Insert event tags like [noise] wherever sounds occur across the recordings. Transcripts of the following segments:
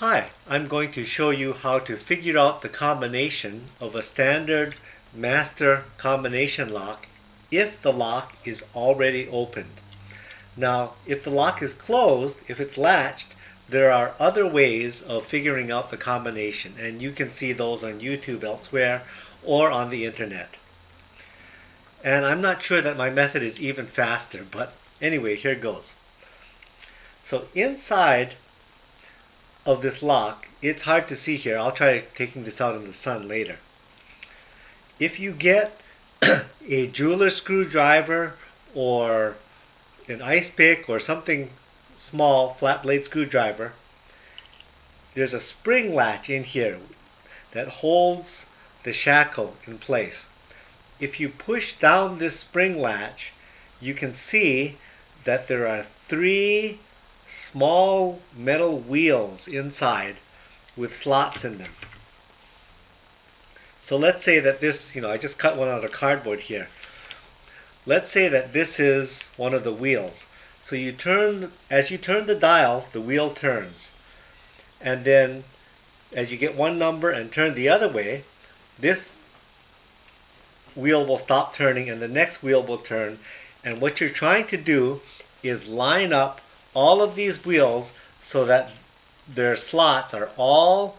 Hi, I'm going to show you how to figure out the combination of a standard master combination lock if the lock is already opened. Now, if the lock is closed, if it's latched, there are other ways of figuring out the combination and you can see those on YouTube elsewhere or on the internet. And I'm not sure that my method is even faster, but anyway, here goes. So inside of this lock, it's hard to see here. I'll try taking this out in the sun later. If you get [clears throat] a jeweler screwdriver or an ice pick or something small flat blade screwdriver, there's a spring latch in here that holds the shackle in place. If you push down this spring latch, you can see that there are three small metal wheels inside with slots in them. So let's say that this, you know, I just cut one out of cardboard here. Let's say that this is one of the wheels. So you turn, as you turn the dial, the wheel turns. And then as you get one number and turn the other way, this wheel will stop turning and the next wheel will turn. And what you're trying to do is line up all of these wheels so that their slots are all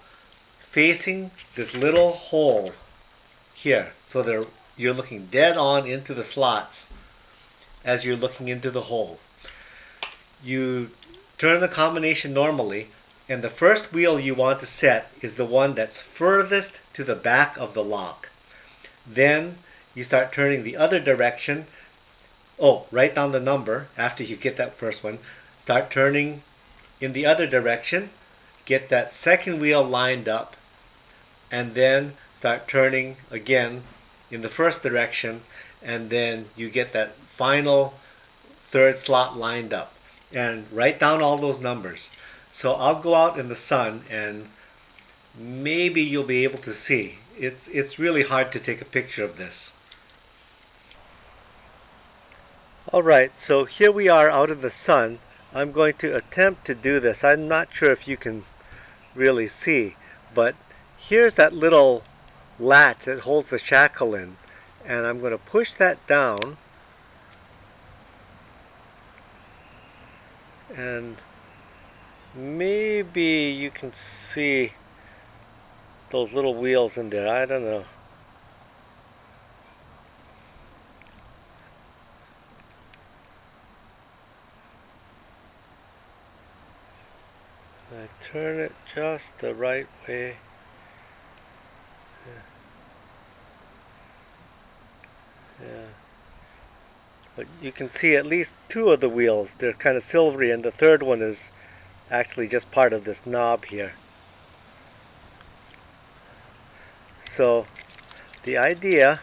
facing this little hole here. So they're you're looking dead on into the slots as you're looking into the hole. You turn the combination normally and the first wheel you want to set is the one that's furthest to the back of the lock. Then you start turning the other direction. Oh, write down the number after you get that first one. Start turning in the other direction, get that second wheel lined up, and then start turning again in the first direction, and then you get that final third slot lined up. And write down all those numbers. So I'll go out in the sun and maybe you'll be able to see. It's, it's really hard to take a picture of this. Alright, so here we are out in the sun I'm going to attempt to do this. I'm not sure if you can really see, but here's that little latch that holds the shackle in. And I'm going to push that down. And maybe you can see those little wheels in there. I don't know. I turn it just the right way. Yeah. But you can see at least two of the wheels. They're kind of silvery and the third one is actually just part of this knob here. So the idea,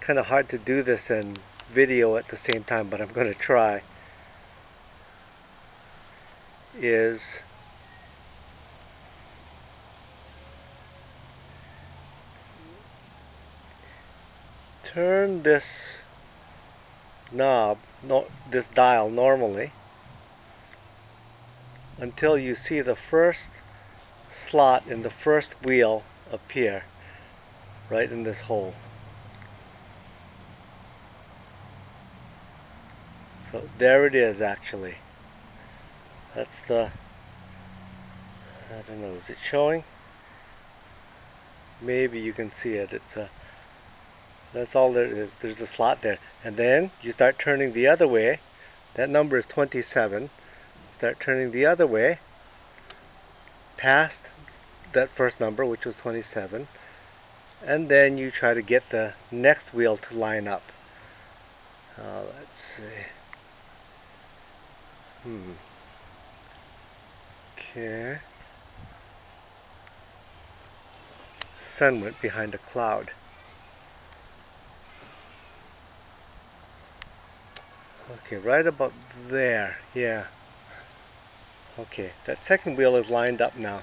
kind of hard to do this in video at the same time, but I'm going to try, is turn this knob, no, this dial normally until you see the first slot in the first wheel appear right in this hole. So there it is actually. That's the, I don't know, is it showing? Maybe you can see it. It's a that's all there is. There's a slot there. And then you start turning the other way. That number is 27. Start turning the other way past that first number, which was 27. And then you try to get the next wheel to line up. Uh, let's see. Hmm. Okay. Sun went behind a cloud. Okay, right about there. Yeah. Okay, that second wheel is lined up now.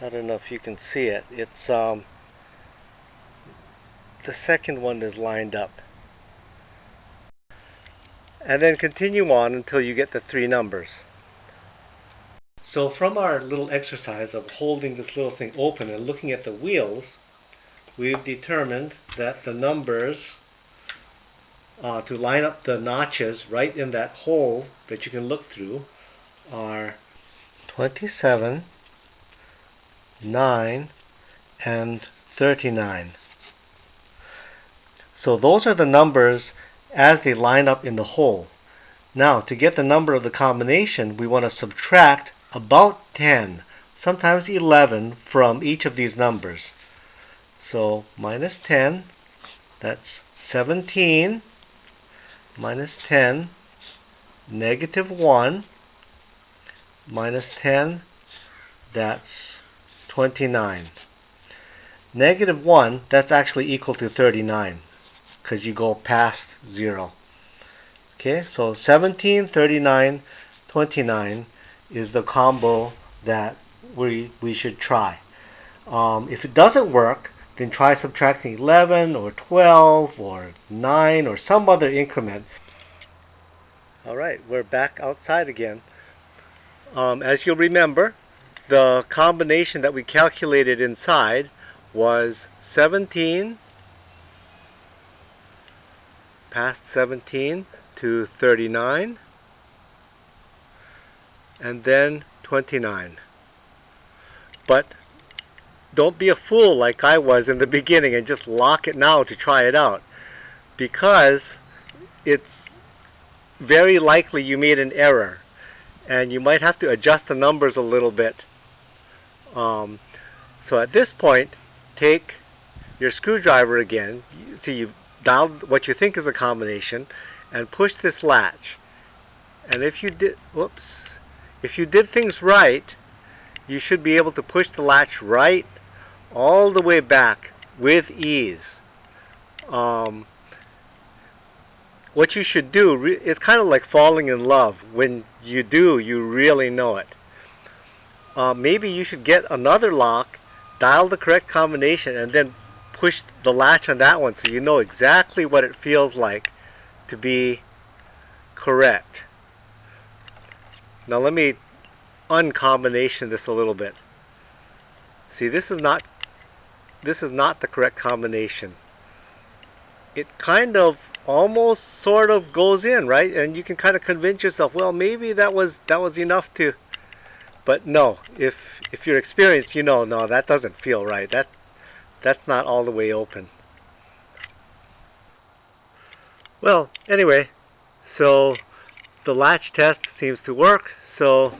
I don't know if you can see it. It's um the second one is lined up. And then continue on until you get the three numbers. So from our little exercise of holding this little thing open and looking at the wheels, we've determined that the numbers uh, to line up the notches right in that hole that you can look through are 27, 9, and 39. So those are the numbers as they line up in the hole. Now, to get the number of the combination, we want to subtract about 10, sometimes 11 from each of these numbers. So minus 10, that's 17, minus 10, negative 1, minus 10, that's 29. Negative 1, that's actually equal to 39 because you go past 0. Okay, so 17, 39, 29 is the combo that we, we should try. Um, if it doesn't work, then try subtracting 11 or 12 or 9 or some other increment. Alright, we're back outside again. Um, as you'll remember, the combination that we calculated inside was 17 past 17 to 39 and then 29 but don't be a fool like I was in the beginning and just lock it now to try it out. Because it's very likely you made an error and you might have to adjust the numbers a little bit. Um, so at this point take your screwdriver again. See you dial what you think is a combination and push this latch. And if you did whoops if you did things right you should be able to push the latch right all the way back with ease um, what you should do it's kind of like falling in love when you do you really know it uh, maybe you should get another lock dial the correct combination and then push the latch on that one so you know exactly what it feels like to be correct. Now let me uncombination this a little bit. See this is not this is not the correct combination. It kind of almost sort of goes in, right? And you can kind of convince yourself, well maybe that was that was enough to but no, if if you're experienced, you know, no, that doesn't feel right. That that's not all the way open. Well, anyway, so the latch test seems to work, so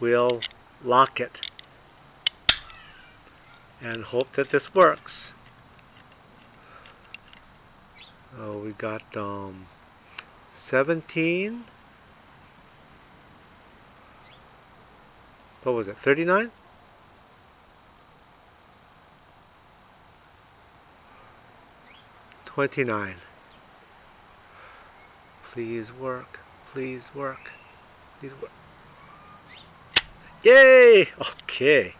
we'll lock it and hope that this works. Oh, we got um, 17. What was it? 39? 29. Please work. Please work. Please work. Yay! Okay.